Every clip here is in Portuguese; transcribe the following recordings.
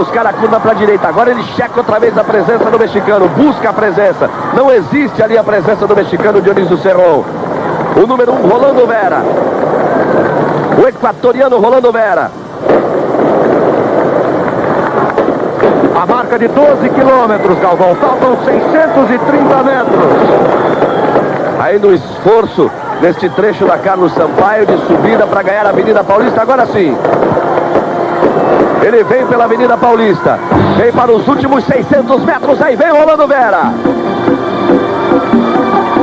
Buscar a curva para a direita. Agora ele checa outra vez a presença do mexicano. Busca a presença. Não existe ali a presença do mexicano Dionísio Serrão. O número 1, um, Rolando Vera. O equatoriano Rolando Vera. A marca de 12 quilômetros, Galvão. Faltam 630 metros. Aí no esforço, neste trecho da Carlos Sampaio, de subida para ganhar a Avenida Paulista. Agora sim. Ele vem pela Avenida Paulista. Vem para os últimos 600 metros. Aí vem Rolando Vera.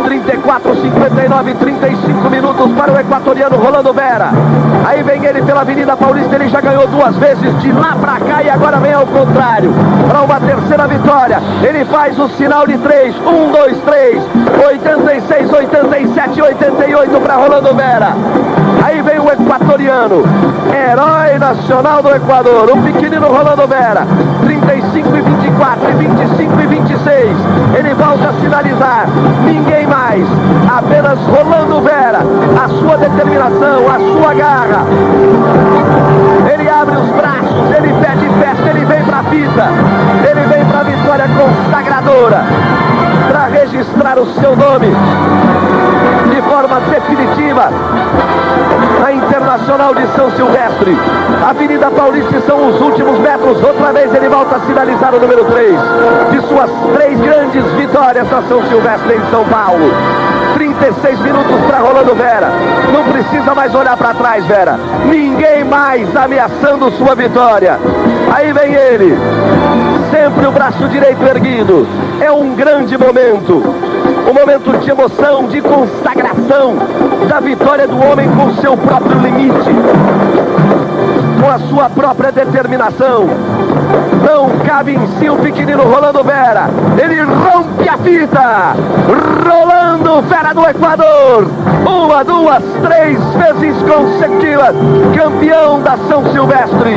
34, 59, 35 minutos para o equatoriano Rolando Vera. Aí vem ele pela Avenida Paulista, ele já ganhou duas vezes de lá para cá e agora vem ao contrário. Para uma terceira vitória, ele faz o sinal de 3, 1, 2, 3, 86, 87, 88 para Rolando Vera. Aí vem o equatoriano, herói nacional do Equador, o pequenino Rolando Vera, 35 e 24, e 25 e 26. Ele volta a sinalizar, ninguém mais, apenas Rolando Vera, a sua determinação, a sua garra. Ele abre os braços, ele pede festa, ele vem para a fita, ele vem para a vitória consagradora, para registrar o seu nome de forma definitiva na Internacional de São Silvestre. Avenida Paulista são os últimos metros. Outra vez ele volta a sinalizar o número 3 de suas três grandes vitórias na São Silvestre em São Paulo. 36 minutos para Rolando Vera. Não precisa mais olhar para trás, Vera. Ninguém mais ameaçando sua vitória. Aí vem ele. Sempre o braço direito erguido. É um grande momento um momento de emoção, de consagração da vitória do homem com seu próprio limite, com a sua própria determinação. Não cabe em si o pequenino Rolando Vera. Ele rompe a fita. Rolando Vera do Equador. Uma, duas, três vezes consecutivas. Campeão da São Silvestre.